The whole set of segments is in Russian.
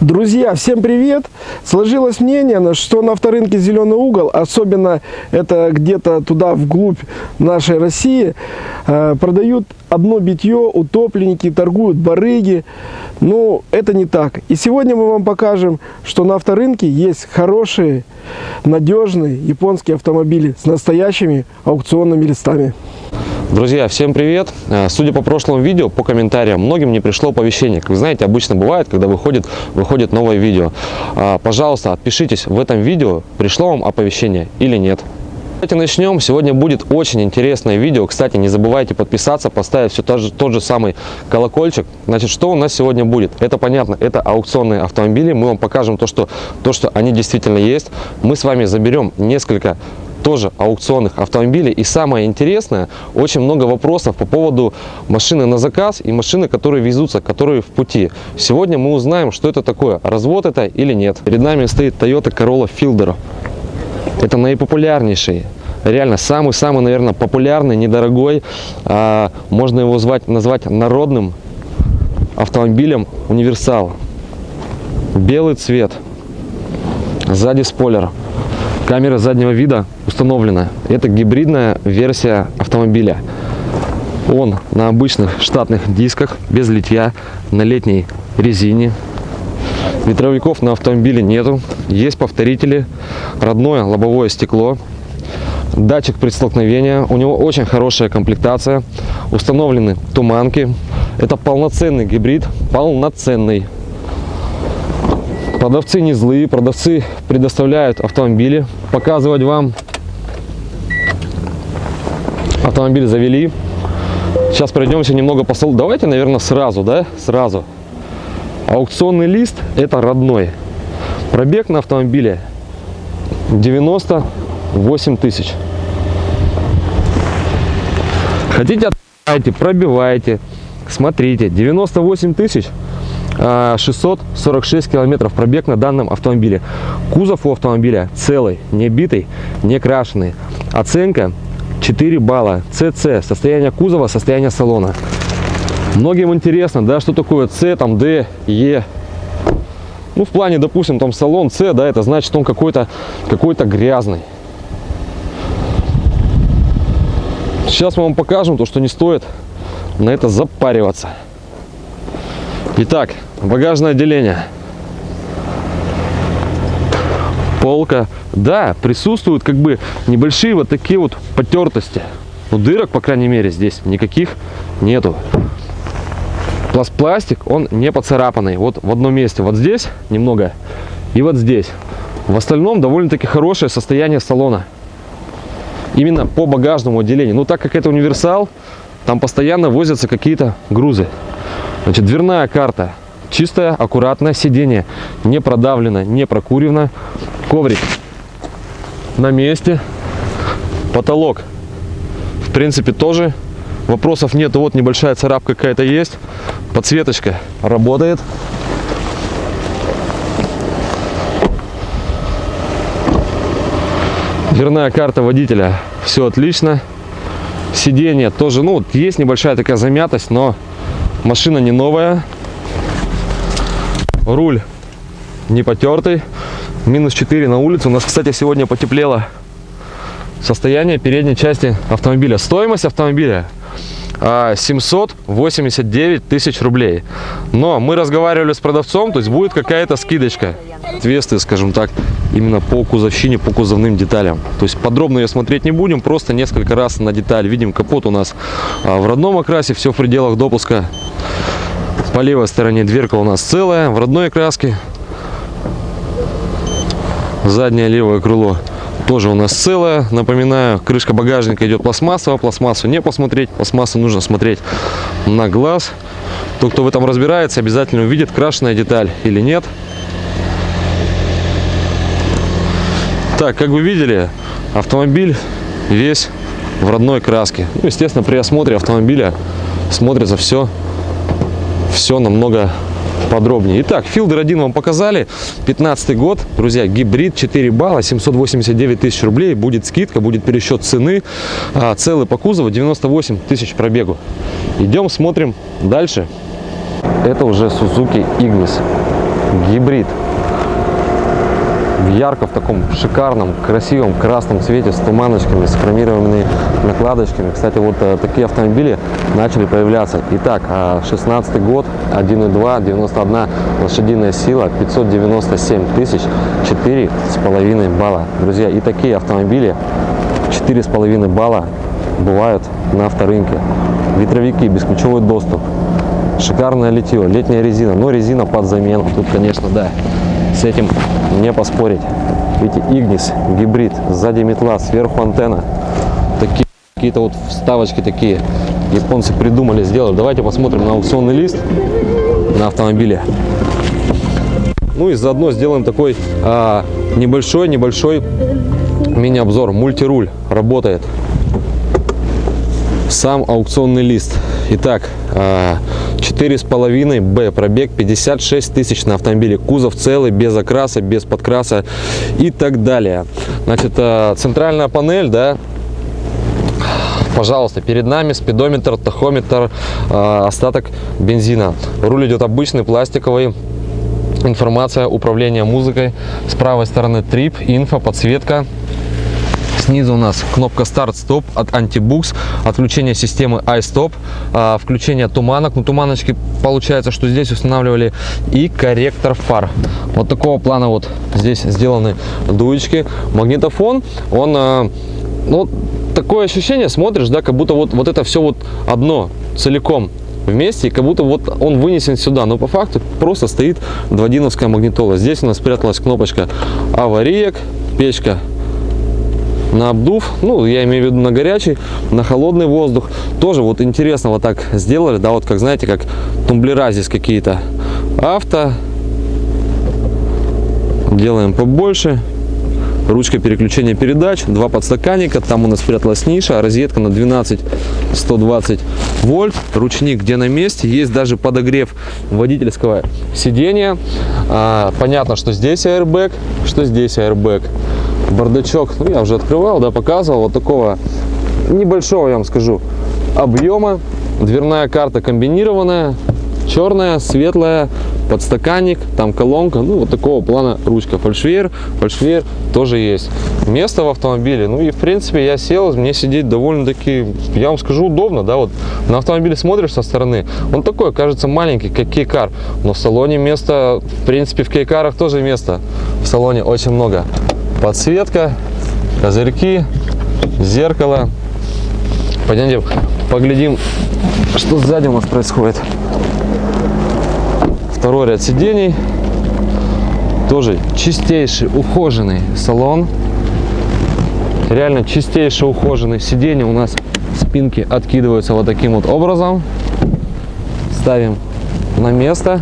Друзья, всем привет! Сложилось мнение, что на авторынке «Зеленый угол», особенно это где-то туда вглубь нашей России, э, продают одно битье, утопленники, торгуют барыги. Но это не так. И сегодня мы вам покажем, что на авторынке есть хорошие, надежные японские автомобили с настоящими аукционными листами. Друзья, всем привет! Э, судя по прошлому видео, по комментариям, многим не пришло оповещение. Как вы знаете, обычно бывает, когда выходит, выходит новое видео. А, пожалуйста, отпишитесь в этом видео, пришло вам оповещение или нет. Давайте начнем. Сегодня будет очень интересное видео. Кстати, не забывайте подписаться, поставить все тот же, тот же самый колокольчик. Значит, что у нас сегодня будет? Это понятно, это аукционные автомобили. Мы вам покажем то, что, то, что они действительно есть. Мы с вами заберем несколько тоже аукционных автомобилей. И самое интересное, очень много вопросов по поводу машины на заказ и машины, которые везутся, которые в пути. Сегодня мы узнаем, что это такое, развод это или нет. Перед нами стоит Toyota Corolla Fielder. Это наипопулярнейший реально самый-самый, наверное, популярный, недорогой, а, можно его звать, назвать народным автомобилем универсал. Белый цвет, сзади спойлер, камера заднего вида установлена. Это гибридная версия автомобиля. Он на обычных штатных дисках, без литья, на летней резине. Ветровиков на автомобиле нету. Есть повторители, родное лобовое стекло, датчик предстолкновения. У него очень хорошая комплектация. Установлены туманки. Это полноценный гибрид, полноценный. Продавцы не злые, продавцы предоставляют автомобили. Показывать вам автомобиль завели. Сейчас пройдемся немного по. Давайте, наверное, сразу, да, сразу. Аукционный лист это родной. Пробег на автомобиле 98 тысяч. Хотите, отправляйте, пробивайте, смотрите. 98 тысяч 646 а, километров пробег на данном автомобиле. Кузов у автомобиля целый, не битый, не крашеный. Оценка 4 балла. ЦЦ, состояние кузова, состояние салона. Многим интересно, да, что такое С, там, Д, Е. Ну, в плане, допустим, там салон С, да, это значит, он какой-то какой, -то, грязный. Сейчас мы вам покажем то, что не стоит на это запариваться. Итак, багажное отделение. Полка. Да, присутствуют как бы небольшие вот такие вот потертости. Но дырок, по крайней мере, здесь никаких нету. Пластик, он не поцарапанный. Вот в одном месте, вот здесь немного и вот здесь. В остальном довольно-таки хорошее состояние салона. Именно по багажному отделению. Но так как это универсал, там постоянно возятся какие-то грузы. Значит, дверная карта. Чистое, аккуратное сиденье. Не продавлено, не прокурено. Коврик на месте. Потолок. В принципе, тоже вопросов нет. Вот небольшая царапка какая-то есть. Подсветочка работает. Дверная карта водителя. Все отлично. Сиденье тоже, ну, есть небольшая такая замятость, но Машина не новая. Руль не потертый. Минус 4 на улице. У нас, кстати, сегодня потеплело состояние передней части автомобиля. Стоимость автомобиля 789 а, тысяч рублей. Но мы разговаривали с продавцом, то есть будет какая-то скидочка. Ответствие, скажем так, именно по кузовщине, по кузовным деталям. То есть подробно ее смотреть не будем, просто несколько раз на деталь. Видим, капот у нас а, в родном окрасе, все в пределах допуска. По левой стороне дверка у нас целая, в родной окраске. Заднее левое крыло тоже у нас целое. Напоминаю, крышка багажника идет пластмассовая. Пластмассу не посмотреть, пластмассу нужно смотреть на глаз. Тот, кто в этом разбирается, обязательно увидит, крашеная деталь или нет. Так, как вы видели, автомобиль весь в родной краске. Ну, естественно, при осмотре автомобиля смотрится все, все намного подробнее. Итак, Fielder 1 вам показали. 15 год, друзья, гибрид, 4 балла, 789 тысяч рублей. Будет скидка, будет пересчет цены. А, целый по кузову, 98 тысяч пробегу. Идем, смотрим дальше. Это уже Suzuki Ignis. гибрид. В ярко в таком шикарном, красивом красном цвете с туманочками, с хромированными накладочками. Кстати, вот э, такие автомобили начали появляться. Итак, 16 год, 1.2, 91 лошадиная сила, 597 тысяч, 4,5 балла. Друзья, и такие автомобили 4,5 балла бывают на авторынке. Ветровики, бесключевой доступ, шикарное литье, летняя резина, но резина под замену. Тут, конечно, да, с этим не поспорить. Видите, Игнис, гибрид, сзади метла, сверху антенна. Такие какие-то вот вставочки такие японцы придумали, сделали. Давайте посмотрим на аукционный лист на автомобиле. Ну и заодно сделаем такой а, небольшой, небольшой мини-обзор. Мультируль работает. Сам аукционный лист. Итак, а, четыре с половиной Б, пробег 56 тысяч на автомобиле, кузов целый, без окраса, без подкраса и так далее. Значит, а, центральная панель, да, пожалуйста, перед нами спидометр, тахометр, а, остаток бензина. Руль идет обычный, пластиковый. Информация управления музыкой. С правой стороны трип, инфо, подсветка. Снизу у нас кнопка старт-стоп от антибукс, отключение системы iStop, а, включение туманок. Ну, туманочки получается, что здесь устанавливали и корректор фар. Вот такого плана вот здесь сделаны дуечки. Магнитофон, он, а, ну, такое ощущение, смотришь, да, как будто вот, вот это все вот одно, целиком вместе, и как будто вот он вынесен сюда, но по факту просто стоит дводиновская магнитола. Здесь у нас спряталась кнопочка авариек, печка на обдув, ну, я имею в виду на горячий, на холодный воздух. Тоже вот интересно вот так сделали, да, вот как, знаете, как тумблера здесь какие-то. Авто. Делаем побольше. Ручка переключения передач, два подстаканника, там у нас спряталась ниша, розетка на 12 120 вольт, ручник где на месте, есть даже подогрев водительского сидения. А, понятно, что здесь airbag, что здесь airbag бардачок, ну, я уже открывал, да, показывал, вот такого небольшого, я вам скажу, объема. Дверная карта комбинированная, черная, светлая, подстаканник, там колонка, ну, вот такого плана ручка. Фальшвейер, фальшвейер тоже есть. Место в автомобиле, ну, и, в принципе, я сел, мне сидеть довольно-таки, я вам скажу, удобно, да, вот на автомобиле смотришь со стороны, он такой, кажется, маленький, как кейкар, но в салоне места, в принципе, в кейкарах тоже места в салоне очень много подсветка, козырьки, зеркало. Пойдемте поглядим, что сзади у нас происходит. Второй ряд сидений. Тоже чистейший, ухоженный салон. Реально чистейший, ухоженный. Сиденья у нас спинки откидываются вот таким вот образом. Ставим на место.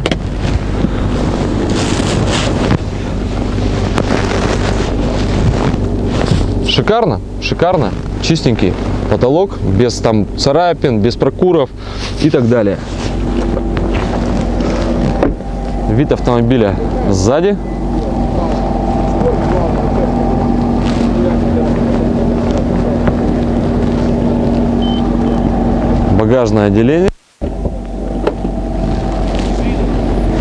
Шикарно, шикарно, чистенький потолок, без там царапин, без прокуров и так далее. Вид автомобиля сзади. Багажное отделение.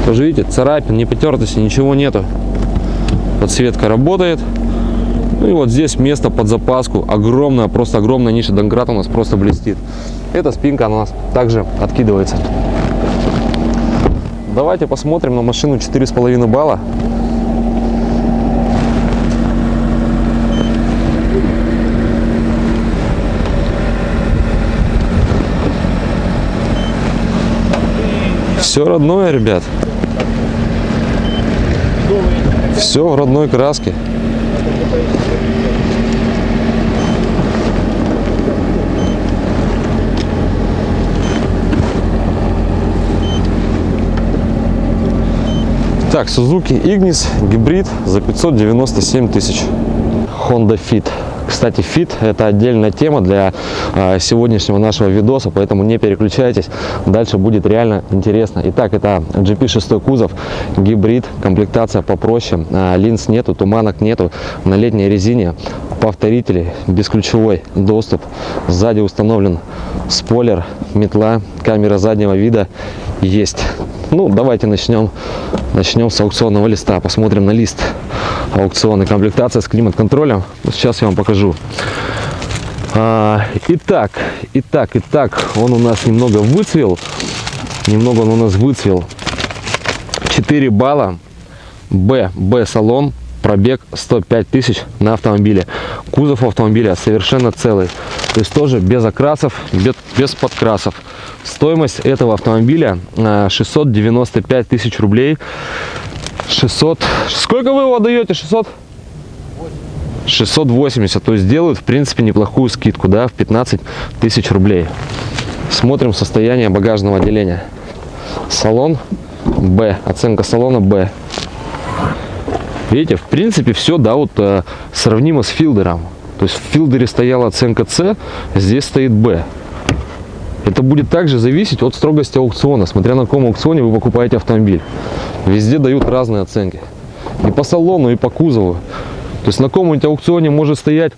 Тоже видите, царапин, не потертости, ничего нету. Подсветка работает. Ну и вот здесь место под запаску. Огромная, просто огромная ниша. Донкрат у нас просто блестит. Эта спинка у нас также откидывается. Давайте посмотрим на машину 4,5 балла. Все родное, ребят. Все в родной краске. Так, Suzuki Ignis гибрид за 597 тысяч. Honda Fit. Кстати, Fit это отдельная тема для э, сегодняшнего нашего видоса, поэтому не переключайтесь, дальше будет реально интересно. Итак, это GP6 кузов, гибрид, комплектация попроще, э, линз нету, туманок нету, на летней резине, повторители, бесключевой доступ, сзади установлен спойлер, метла, камера заднего вида есть. Ну, давайте начнем, начнем с аукционного листа. Посмотрим на лист аукционной комплектация с климат-контролем. Сейчас я вам покажу. А, итак, итак, итак, он у нас немного выцвел. Немного он у нас выцвел. 4 балла. Б, Б салон. Пробег 105 тысяч на автомобиле. Кузов автомобиля совершенно целый. То есть тоже без окрасов, без, без подкрасов. Стоимость этого автомобиля 695 тысяч рублей. 600. Сколько вы его даете? 600? 680. То есть делают, в принципе, неплохую скидку, да, в 15 тысяч рублей. Смотрим состояние багажного отделения. Салон Б. Оценка салона Б. Видите, в принципе, все, да, вот э, сравнимо с филдером. То есть в филдере стояла оценка С, здесь стоит Б. Это будет также зависеть от строгости аукциона, смотря на каком аукционе вы покупаете автомобиль. Везде дают разные оценки. И по салону, и по кузову. То есть на каком-нибудь аукционе может стоять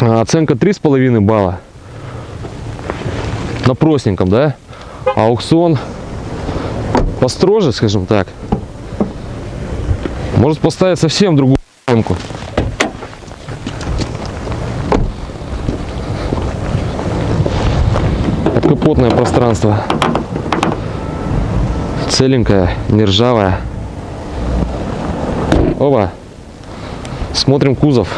а, оценка 3,5 балла. На простеньком, да? А аукцион построже, скажем так, может поставить совсем другую оценку. Подкапотное пространство. Целенькое, не ржавое. Оба. Смотрим кузов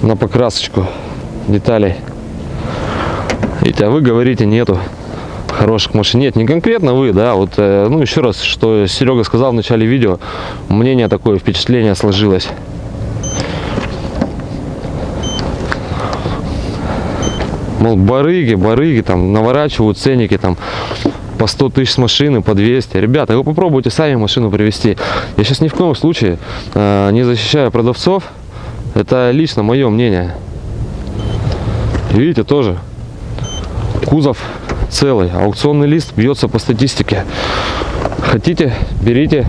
на покрасочку деталей. Видите, а вы говорите нету хороших машин. Нет, не конкретно вы, да, вот, э, ну, еще раз, что Серега сказал в начале видео, мнение такое, впечатление сложилось. Мол, барыги, барыги, там, наворачивают ценники, там, по 100 тысяч с машины, по 200. Ребята, вы попробуйте сами машину привезти. Я сейчас ни в коем случае э, не защищаю продавцов. Это лично мое мнение. Видите, тоже кузов целый. Аукционный лист бьется по статистике. Хотите, берите,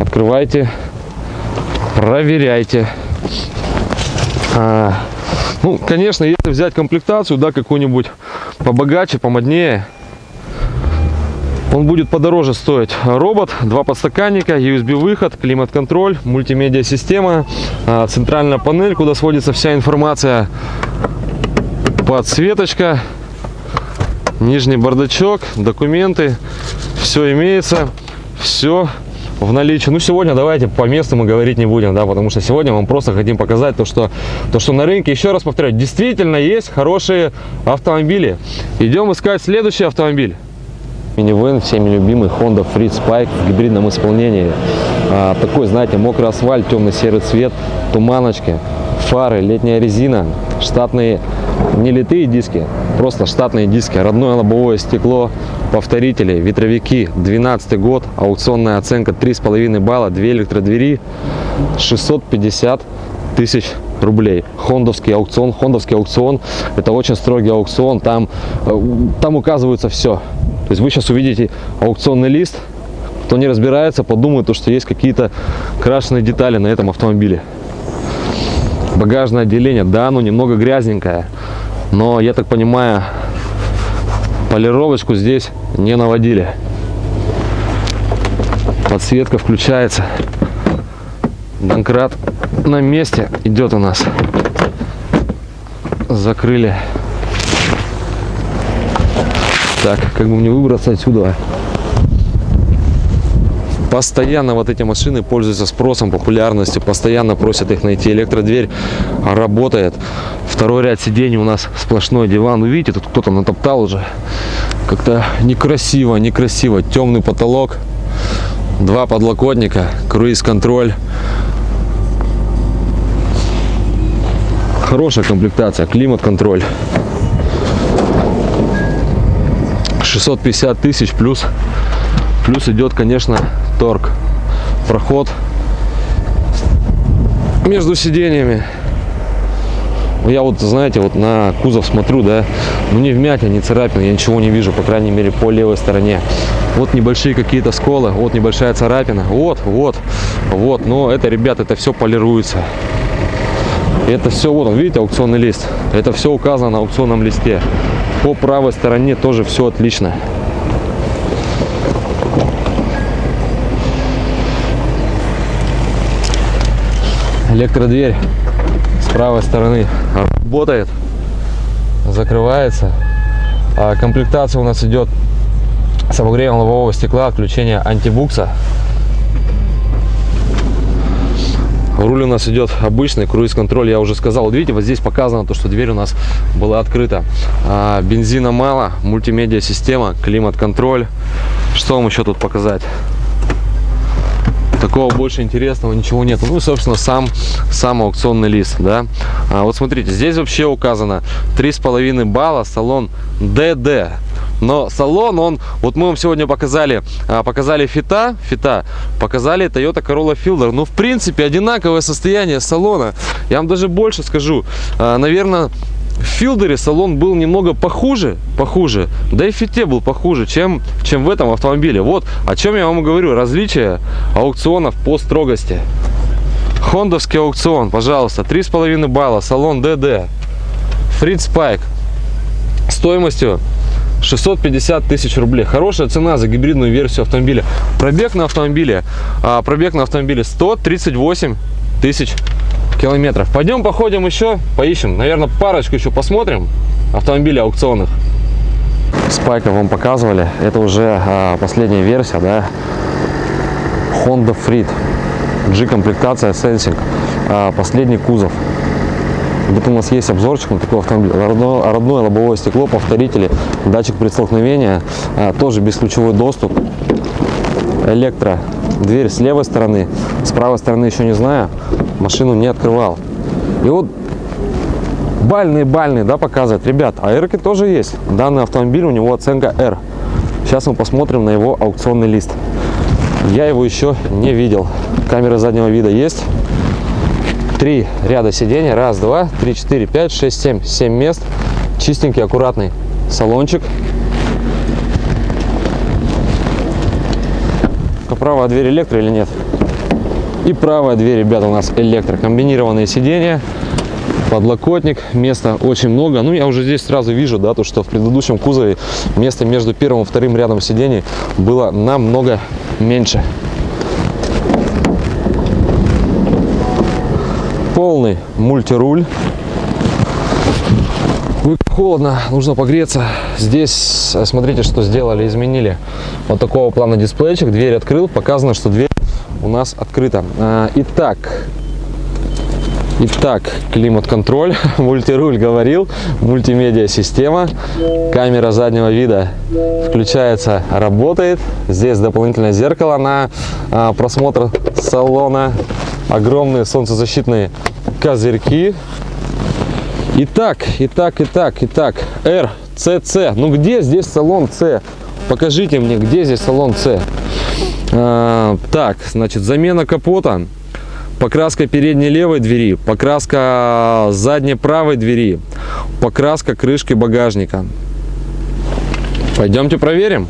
открывайте, проверяйте. А, ну, конечно, если взять комплектацию, да, какую-нибудь побогаче, помоднее, он будет подороже стоить. Робот, два подстаканника, USB-выход, климат-контроль, мультимедиа-система, а, центральная панель, куда сводится вся информация, подсветочка, нижний бардачок, документы, все имеется, все в наличии. Ну, сегодня давайте по месту мы говорить не будем, да, потому что сегодня мы просто хотим показать то, что, то, что на рынке, еще раз повторяю, действительно есть хорошие автомобили. Идем искать следующий автомобиль. Минивэн, всеми любимый Honda Freed Spike в гибридном исполнении. А, такой, знаете, мокрый асфальт, темно-серый цвет, туманочки, фары, летняя резина, штатные не литые диски, просто штатные диски, родное лобовое стекло, повторители, ветровики, 12 год, аукционная оценка 3,5 балла, 2 электродвери, 650 тысяч рублей. Хондовский аукцион. Хондовский аукцион – это очень строгий аукцион. Там, э, там указывается все. То есть вы сейчас увидите аукционный лист, кто не разбирается, подумает, что есть какие-то крашеные детали на этом автомобиле. Багажное отделение, да, оно немного грязненькое, но я так понимаю, полировочку здесь не наводили. Подсветка включается. Донкрат на месте идет у нас. Закрыли так, как бы мне выбраться отсюда? Постоянно вот эти машины пользуются спросом, популярностью, постоянно просят их найти. Электродверь работает. Второй ряд сидений у нас сплошной диван. Вы видите, тут кто-то натоптал уже. Как-то некрасиво, некрасиво. Темный потолок, два подлокотника, круиз-контроль. Хорошая комплектация, климат-контроль. 650 тысяч плюс плюс идет конечно торг проход между сиденьями. Я вот знаете вот на кузов смотрю да ну не вмятин не царапин я ничего не вижу по крайней мере по левой стороне. Вот небольшие какие-то сколы вот небольшая царапина вот вот вот но это ребят это все полируется. Это все вот видите аукционный лист? Это все указано на аукционном листе. По правой стороне тоже все отлично. Электродверь с правой стороны работает, закрывается. А комплектация у нас идет с обогревом лобового стекла, отключение антибукса. Руль у нас идет обычный, круиз-контроль, я уже сказал. Вот видите, вот здесь показано то, что дверь у нас была открыта. А, бензина мало, мультимедиа-система, климат-контроль. Что вам еще тут показать? Такого больше интересного ничего нет. Ну, собственно, сам, сам аукционный лист, да. А, вот смотрите, здесь вообще указано 3,5 балла, салон DD. Но салон, он, вот мы вам сегодня показали, а, показали фита, фита, показали Toyota Corolla Fielder. Ну, в принципе, одинаковое состояние салона. Я вам даже больше скажу. А, наверное, в Филдере салон был немного похуже, похуже, да и Фите был похуже, чем, чем в этом автомобиле. Вот о чем я вам говорю, различие аукционов по строгости. Хондовский аукцион, пожалуйста, 3,5 балла, салон ДД, Фриц Пайк, стоимостью 650 тысяч рублей. Хорошая цена за гибридную версию автомобиля. Пробег на автомобиле, а, пробег на автомобиле 138 тысяч километров. Пойдем походим еще, поищем. Наверное, парочку еще посмотрим автомобилей аукционных. Спайка вам показывали. Это уже а, последняя версия, да. Honda Freed. G-комплектация Sensing. А, последний кузов. Где-то у нас есть обзорчик на такой автомобиль. Родное, родное лобовое стекло, повторители, датчик предстолкновения, а, тоже бесключевой доступ. Электро. Дверь с левой стороны, с правой стороны еще не знаю машину не открывал. И вот бальные-бальные, да, показывает. Ребят, а R тоже есть. Данный автомобиль, у него оценка R. Сейчас мы посмотрим на его аукционный лист. Я его еще не видел. Камера заднего вида есть. Три ряда сидений. Раз, два, три, четыре, пять, шесть, семь. Семь мест. Чистенький, аккуратный салончик. Правая дверь электро или нет? И правая дверь, ребята, у нас электрокомбинированные сиденья, подлокотник, места очень много. Ну, я уже здесь сразу вижу, да, то, что в предыдущем кузове место между первым и вторым рядом сидений было намного меньше. Полный мультируль. Холодно, нужно погреться. Здесь, смотрите, что сделали, изменили. Вот такого плана дисплейчик, дверь открыл, показано, что дверь у нас открыто. А, итак, Итак, климат-контроль, мультируль говорил, мультимедиа система, камера заднего вида включается, работает. Здесь дополнительное зеркало на а, просмотр салона, огромные солнцезащитные козырьки. Итак, итак, итак, итак, R, CC. Ну где здесь салон C? Покажите мне, где здесь салон C? А, так, значит, замена капота, покраска передней левой двери, покраска задней правой двери, покраска крышки багажника. Пойдемте проверим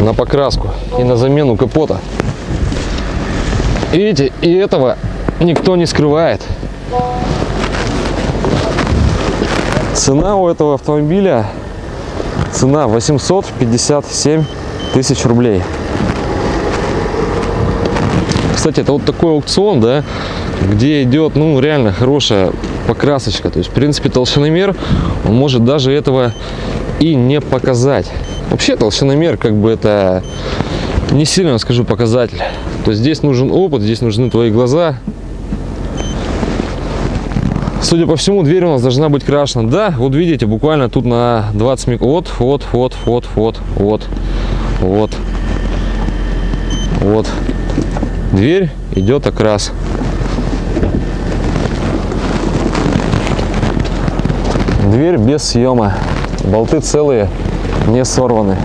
на покраску и на замену капота. Видите, и этого никто не скрывает. Цена у этого автомобиля, цена 857 тысяч рублей. Кстати, это вот такой аукцион, да, где идет, ну, реально хорошая покрасочка. То есть, в принципе, толщиномер, он может даже этого и не показать. Вообще, толщиномер, как бы, это не сильно, скажу, показатель. То есть, здесь нужен опыт, здесь нужны твои глаза. Судя по всему, дверь у нас должна быть крашена. Да, вот видите, буквально тут на 20 миг. Вот, вот, вот, вот, вот, вот. Вот. Вот. Дверь идет окрас. Дверь без съема. Болты целые, не сорваны.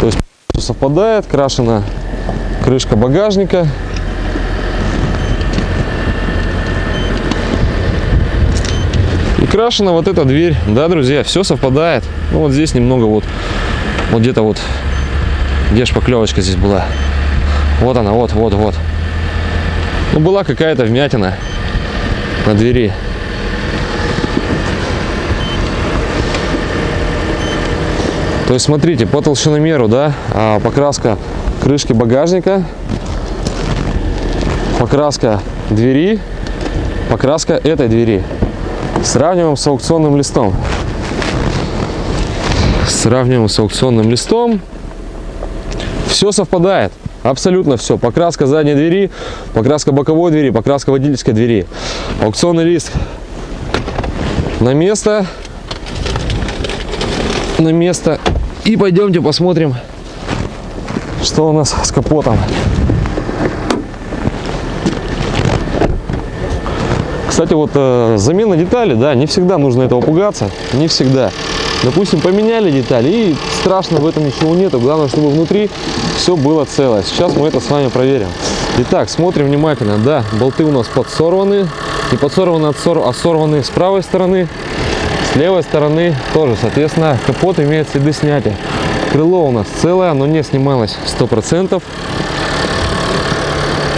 То есть совпадает, крашена крышка багажника. Крашена вот эта дверь. Да, друзья, все совпадает. Ну, вот здесь немного вот вот где-то вот, где шпаклевочка здесь была. Вот она, вот, вот, вот. Ну, была какая-то вмятина на двери. То есть, смотрите, по толщиномеру, да, а, покраска крышки багажника. покраска двери, покраска этой двери. Сравниваем с аукционным листом. Сравниваем с аукционным листом. Все совпадает. Абсолютно все. Покраска задней двери, покраска боковой двери, покраска водительской двери. Аукционный лист на место. На место. И пойдемте посмотрим, что у нас с капотом. Кстати, вот э, замена деталей, да, не всегда нужно этого пугаться, не всегда. Допустим, поменяли детали, и страшно в этом ничего нету. Главное, чтобы внутри все было целое. Сейчас мы это с вами проверим. Итак, смотрим внимательно. Да, болты у нас подсорваны. Не подсорваны, а сорваны с правой стороны. С левой стороны тоже. Соответственно, капот имеет следы снятия. Крыло у нас целое, но не снималось 100%.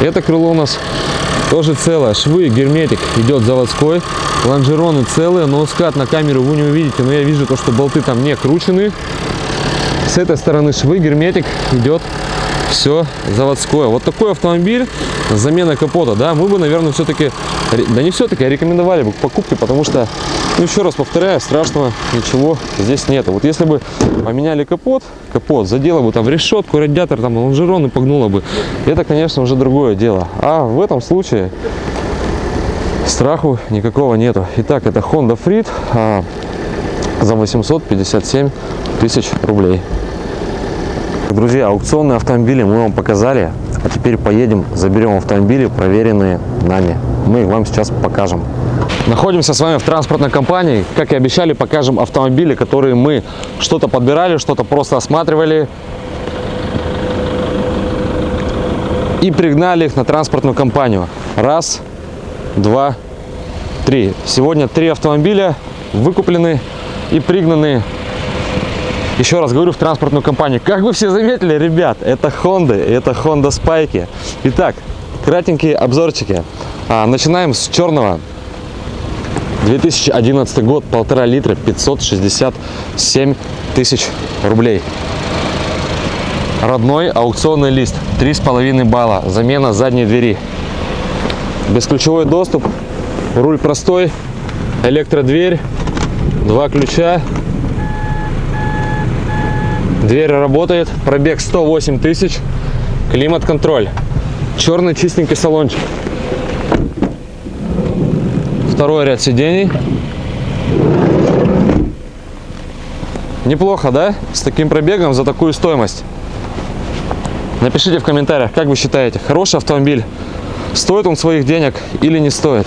Это крыло у нас тоже целое. Швы, герметик идет заводской. Лонжероны целые, но скат на камеру вы не увидите. Но я вижу то, что болты там не кручены. С этой стороны швы, герметик идет все заводское. Вот такой автомобиль, замена капота, да, мы бы, наверное, все-таки, да не все-таки, а рекомендовали бы к покупке, потому что, ну, еще раз повторяю, страшного ничего здесь нет. Вот если бы поменяли капот, капот, задело бы там в решетку, радиатор, там, лонжерон и погнуло бы, это, конечно, уже другое дело. А в этом случае страху никакого нету. Итак, это Honda Freed а, за 857 тысяч рублей. Друзья, аукционные автомобили мы вам показали, а теперь поедем, заберем автомобили, проверенные нами. Мы их вам сейчас покажем. Находимся с вами в транспортной компании. Как и обещали, покажем автомобили, которые мы что-то подбирали, что-то просто осматривали. И пригнали их на транспортную компанию. Раз, два, три. Сегодня три автомобиля выкуплены и пригнаны еще раз говорю, в транспортную компанию. Как вы все заметили, ребят, это Honda, это Honda Spike. Итак, кратенькие обзорчики. А, начинаем с черного. 2011 год, полтора литра, 567 тысяч рублей. Родной аукционный лист, 3,5 балла, замена задней двери. Бесключевой доступ, руль простой, электродверь, два ключа, Дверь работает, пробег 108 тысяч, климат-контроль, черный чистенький салончик. Второй ряд сидений. Неплохо, да? С таким пробегом за такую стоимость. Напишите в комментариях, как вы считаете, хороший автомобиль, стоит он своих денег или не стоит.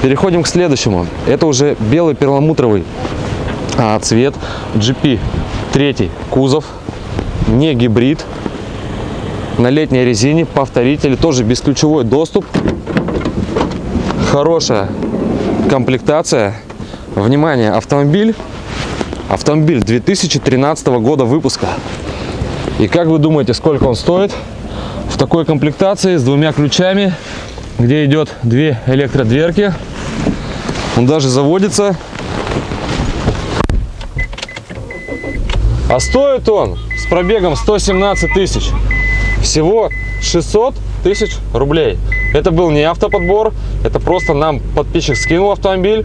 Переходим к следующему. Это уже белый перламутровый а, цвет GP Третий кузов, не гибрид, на летней резине, повторители, тоже бесключевой доступ, хорошая комплектация. Внимание, автомобиль, автомобиль 2013 года выпуска. И как вы думаете, сколько он стоит? В такой комплектации с двумя ключами, где идет две электродверки. Он даже заводится А стоит он с пробегом 117 тысяч. Всего 600 тысяч рублей. Это был не автоподбор, это просто нам подписчик скинул автомобиль.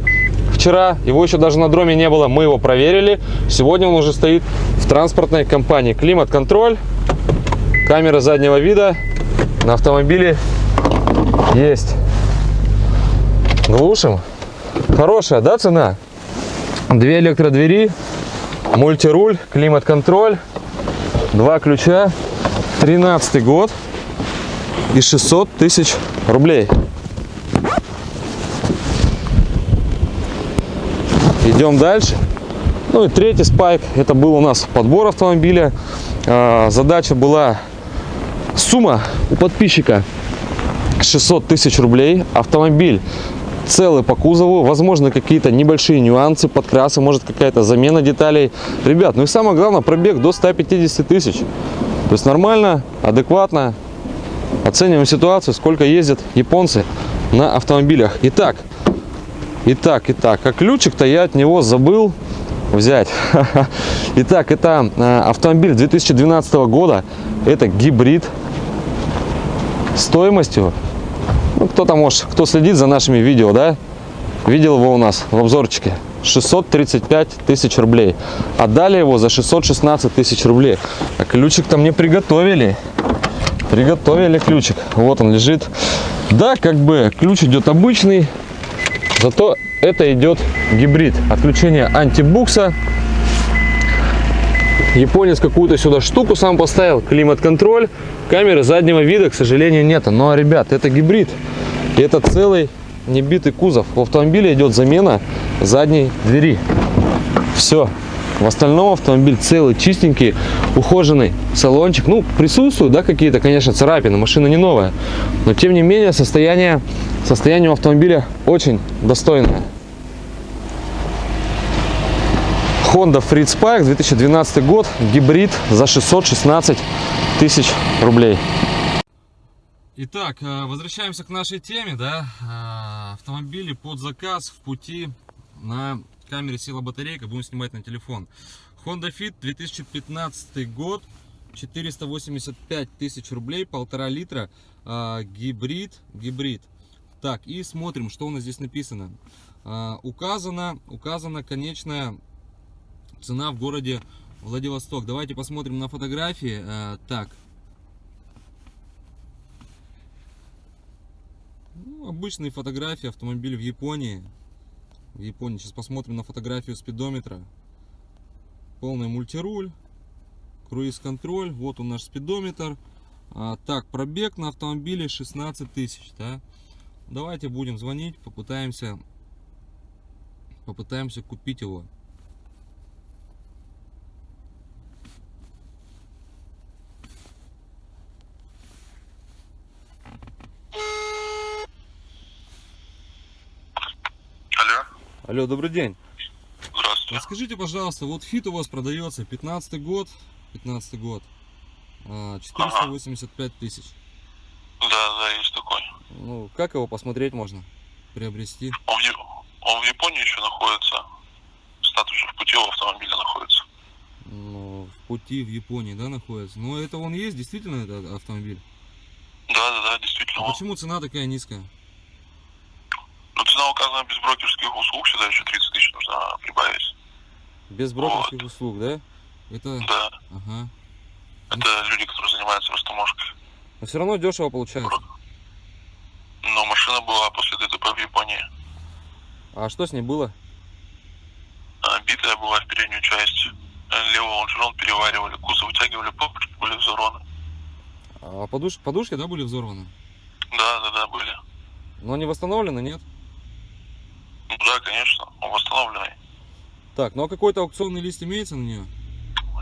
Вчера его еще даже на дроме не было, мы его проверили. Сегодня он уже стоит в транспортной компании. Климат-контроль, камера заднего вида на автомобиле есть. Глушим. Хорошая, да, цена? Две электродвери, мультируль, климат-контроль, два ключа, 13 год и 600 тысяч рублей. Идем дальше. Ну и третий спайк, это был у нас подбор автомобиля. А, задача была сумма у подписчика 600 тысяч рублей. Автомобиль целый по кузову, возможно какие-то небольшие нюансы, подкрасы, может какая-то замена деталей. Ребят, ну и самое главное, пробег до 150 тысяч. То есть нормально, адекватно. Оцениваем ситуацию, сколько ездят японцы на автомобилях. Итак, итак, итак, а ключик-то я от него забыл взять. Итак, это э, автомобиль 2012 года, это гибрид стоимостью Ну, кто-то, может, кто следит за нашими видео, да, видел его у нас в обзорчике. 635 тысяч рублей. Отдали его за 616 тысяч рублей. А ключик-то мне приготовили. Приготовили ключик. Вот он лежит. Да, как бы ключ идет обычный. Зато это идет гибрид. Отключение антибукса. Японец какую-то сюда штуку сам поставил. Климат-контроль. Камеры заднего вида, к сожалению, нет. Но, ребят, это гибрид. И это целый небитый кузов. В автомобиле идет замена задней двери. Все. В остальном автомобиль целый, чистенький, ухоженный салончик. Ну, присутствуют, да, какие-то, конечно, царапины. Машина не новая. Но, тем не менее, состояние, состояние автомобиля очень достойное. Honda Freed Spike 2012 год, гибрид за 616 тысяч рублей. Итак, э, возвращаемся к нашей теме, да, э, автомобили под заказ в пути на камере села батарейка, будем снимать на телефон. Honda Fit 2015 год, 485 тысяч рублей, полтора литра, э, гибрид, гибрид. Так, и смотрим, что у нас здесь написано. Указана, указана конечная цена в городе Владивосток. Давайте посмотрим на фотографии. Так, Ну, обычные фотографии автомобиля в Японии. В Японии. Сейчас посмотрим на фотографию спидометра. Полный мультируль. Круиз-контроль. Вот он наш спидометр. А, так, пробег на автомобиле 16 тысяч. Да? Давайте будем звонить. Попытаемся, попытаемся купить его. Алло, добрый день. Здравствуйте. Расскажите, пожалуйста, вот фит у вас продается, 15 год, 15 год, 485 ага. тысяч. Да, да, есть такой. Ну, как его посмотреть можно, приобрести? Он в, он в Японии еще находится. Статус в пути у автомобиля находится. Ну, в пути в Японии, да, находится? Но это он есть, действительно, этот автомобиль? Да, да, да, действительно. А почему цена такая низкая? Ну, цена указана без брокерских услуг, сюда еще 30 тысяч нужно прибавить. Без брокерских вот. услуг, да? Это... Да. Ага. Это люди, которые занимаются растаможкой. Но все равно дешево получается. Но машина была после ДТП в Японии. А что с ней было? А, битая была в переднюю часть. Левый лонжерон переваривали, кузов вытягивали, подушки были взорваны. А подуш... подушки, да, были взорваны? Да, да, да, были. Но они восстановлены, нет? Да, конечно, он восстановленный. Так, ну а какой-то аукционный лист имеется на нее?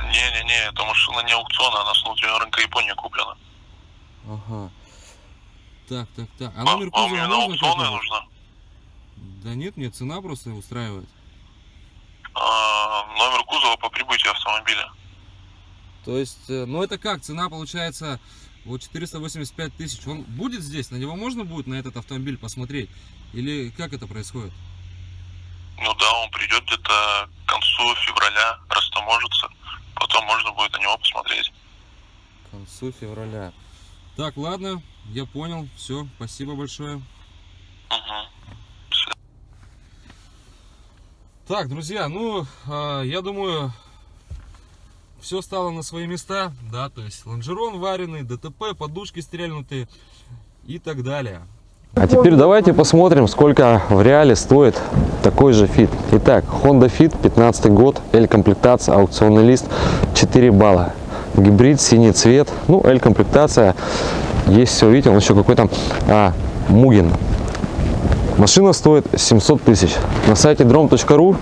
Не-не-не, это машина не аукциона, она с внутреннего рынка Японии куплена. Ага. Так, так, так. А, а номер кузова именно аукционная нужна? Да нет, мне цена просто устраивает. А, номер кузова по прибытию автомобиля. То есть, э, ну это как, цена получается вот 485 тысяч. Он будет здесь? На него можно будет на этот автомобиль посмотреть? Или как это происходит? Ну да, он придет где-то к концу февраля, растаможится. Потом можно будет на него посмотреть. К концу февраля. Так, ладно, я понял. Все, спасибо большое. Угу. Так, друзья, ну, а, я думаю, все стало на свои места, да, то есть лонжерон вареный, ДТП, подушки стрельнутые и так далее. А теперь давайте посмотрим, сколько в реале стоит такой же фит. Итак, Honda Fit, 15 год, L-комплектация, аукционный лист, 4 балла. Гибрид, синий цвет, ну, L-комплектация, есть все, видите, он еще какой-то а, Мугин. Машина стоит 700 тысяч. На сайте drom.ru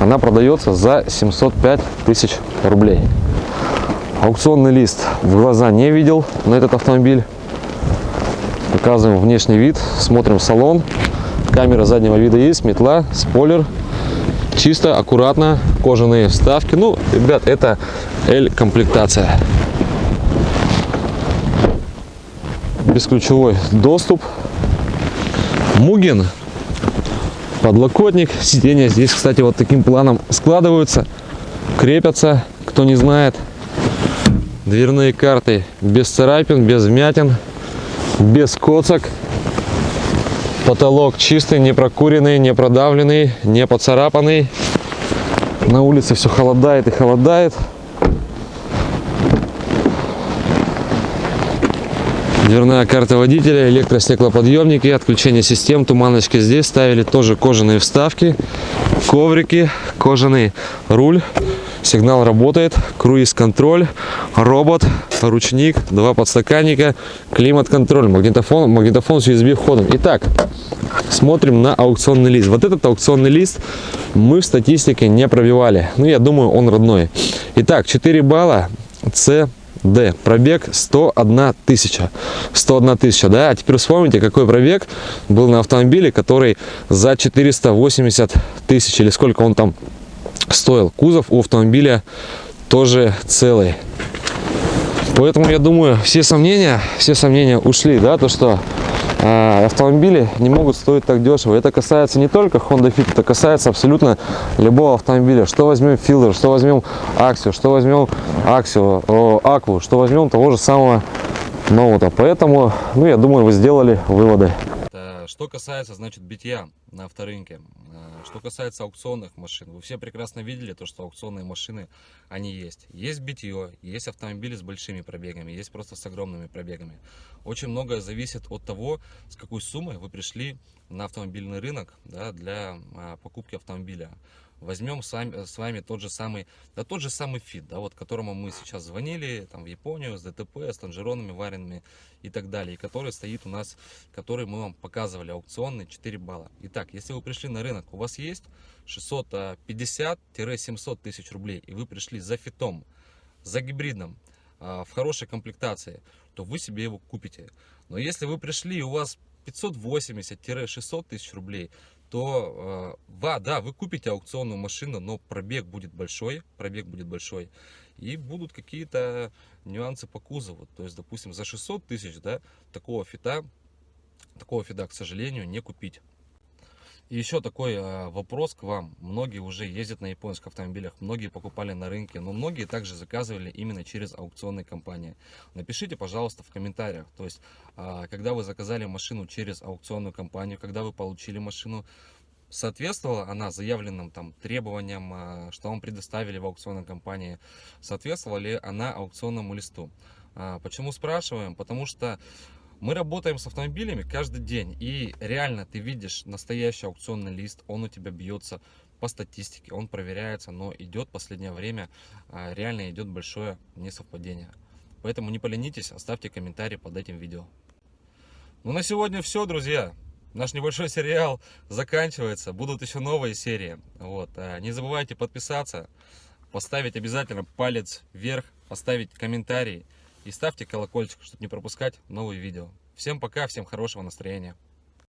она продается за 705 тысяч рублей. Аукционный лист в глаза не видел на этот автомобиль. Показываем внешний вид, смотрим салон. Камера заднего вида есть, метла, спойлер. Чисто, аккуратно, кожаные вставки. Ну, ребят, это L-комплектация. Бесключевой доступ. Мугин. Подлокотник. Сиденья здесь, кстати, вот таким планом складываются, крепятся, кто не знает. Дверные карты без царапин, без вмятин без коцок. Потолок чистый, не прокуренный, не продавленный, не поцарапанный. На улице все холодает и холодает. Дверная карта водителя, электростеклоподъемники, отключение систем, туманочки здесь ставили, тоже кожаные вставки, коврики, кожаный руль, сигнал работает, круиз-контроль, робот, ручник, два подстаканника, климат-контроль, магнитофон, магнитофон с USB входом. Итак, смотрим на аукционный лист. Вот этот аукционный лист мы в статистике не пробивали, ну я думаю он родной. Итак, 4 балла, С Д. Пробег 101 тысяча. 101 тысяча, да? А теперь вспомните, какой пробег был на автомобиле, который за 480 тысяч, или сколько он там стоил. Кузов у автомобиля тоже целый. Поэтому я думаю, все сомнения, все сомнения ушли, да, то что э, автомобили не могут стоить так дешево. Это касается не только Honda Fit, это касается абсолютно любого автомобиля. Что возьмем Fielder, что возьмем Axio, что возьмем Axio, Aqua, что возьмем того же самого Ноута. Поэтому, ну, я думаю, вы сделали выводы. Что касается, значит, битья на авторынке, э, что касается аукционных машин, вы все прекрасно видели то, что аукционные машины, они есть. Есть битье, есть автомобили с большими пробегами, есть просто с огромными пробегами. Очень многое зависит от того, с какой суммой вы пришли на автомобильный рынок да, для а, покупки автомобиля. Возьмем с вами, с вами тот же самый, да тот же самый фит, да, вот которому мы сейчас звонили, там в Японию, с ДТП, с лонжеронами варенными и так далее, и который стоит у нас, который мы вам показывали, аукционный 4 балла. Итак, если вы пришли на рынок, у вас есть 650-700 тысяч рублей, и вы пришли за фитом, за гибридом, а, в хорошей комплектации, то вы себе его купите. Но если вы пришли и у вас 580-600 тысяч рублей, то э, да, вы купите аукционную машину, но пробег будет большой, пробег будет большой, и будут какие-то нюансы по кузову. То есть, допустим, за 600 тысяч, да, такого фита, такого фита, к сожалению, не купить. Еще такой э, вопрос к вам. Многие уже ездят на японских автомобилях, многие покупали на рынке, но многие также заказывали именно через аукционные компании. Напишите, пожалуйста, в комментариях. То есть, э, когда вы заказали машину через аукционную компанию, когда вы получили машину, соответствовала она заявленным там требованиям, э, что вам предоставили в аукционной компании, соответствовала ли она аукционному листу. Э, почему спрашиваем? Потому что мы работаем с автомобилями каждый день, и реально ты видишь настоящий аукционный лист, он у тебя бьется по статистике, он проверяется, но идет последнее время, а, реально идет большое несовпадение. Поэтому не поленитесь, оставьте комментарий под этим видео. Ну на сегодня все, друзья. Наш небольшой сериал заканчивается, будут еще новые серии. Вот. А, не забывайте подписаться, поставить обязательно палец вверх, поставить комментарий и ставьте колокольчик, чтобы не пропускать новые видео. Всем пока, всем хорошего настроения.